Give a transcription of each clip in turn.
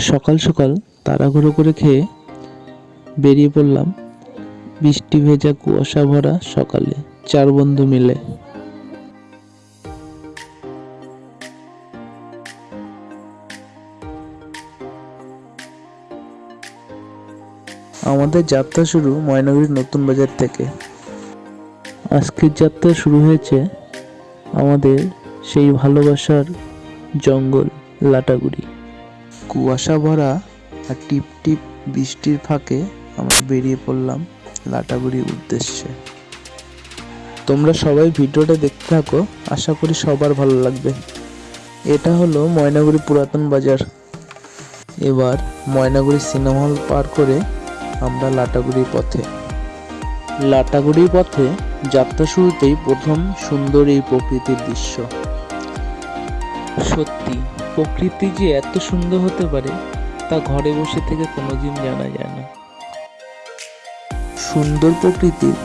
সকাল সকাল তাড়াহুড়ো করে খেয়ে বেরিয়ে পড়লাম বৃষ্টি ভেজা কুয়াশা ভরা সকালে চার বন্ধু মিলে। আমাদের যাত্রা শুরু ময়নাগুড়ির নতুন বাজার থেকে। আজকের যাত্রা শুরু হয়েছে আমাদের সেই ভালোবাসার জঙ্গল লাটাগুড়ি। কুয়াশা ভরা আর টিপ টিপ বৃষ্টির ফাঁকে আমরা বেরিয়ে পড়লাম লাটাগুড়ির উদ্দেশ্যে। তোমরা সবাই ভিডিওটা দেখতে থাকো, আশা করি সবার ভালো লাগবে। এটা হলো ময়নাগুড়ি পুরাতন বাজার। এবার ময়নাগুড়ি সিনেমা হল পার করে আমরা লাটাগুড়ির পথে। লাটাগুড়ির পথে যাত্রা শুরুতেই প্রথম সুন্দর এই প্রকৃতির দৃশ্য। সত্যি প্রকৃতি যে এত সুন্দর হতে পারে, তা ঘরে বসে থেকে কোনোদিন জানা যায় না। সুন্দর প্রকৃতির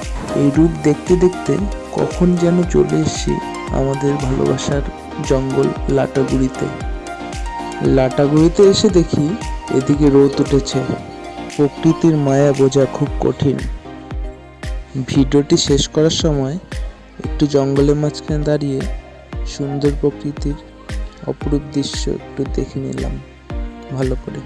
এই রূপ দেখতে দেখতে কখন যেন চলে এসেছি আমাদের ভালোবাসার জঙ্গল লাটাগুড়িতে। লাটাগুড়িতে এসে দেখি এদিকে রোদ উঠেছে। প্রকৃতির মায়া বোঝা খুব কঠিন। ভিডিওটি শেষ করার সময় একটু জঙ্গলের মাঝখানে দাঁড়িয়ে সুন্দর প্রকৃতির অপরূপ দৃশ্য একটু দেখে নিলাম ভালো করে।